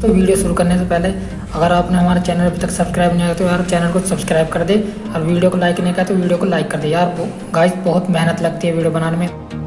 तो वीडियो शुरू करने से पहले, अगर आपने हमारे चैनल अभी तक सब्सक्राइब नहीं किया तो यार चैनल को सब्सक्राइब कर दे, और वीडियो को लाइक नहीं किया तो वीडियो को लाइक कर दे। यार गाइस बहुत मेहनत लगती है वीडियो बनाने में।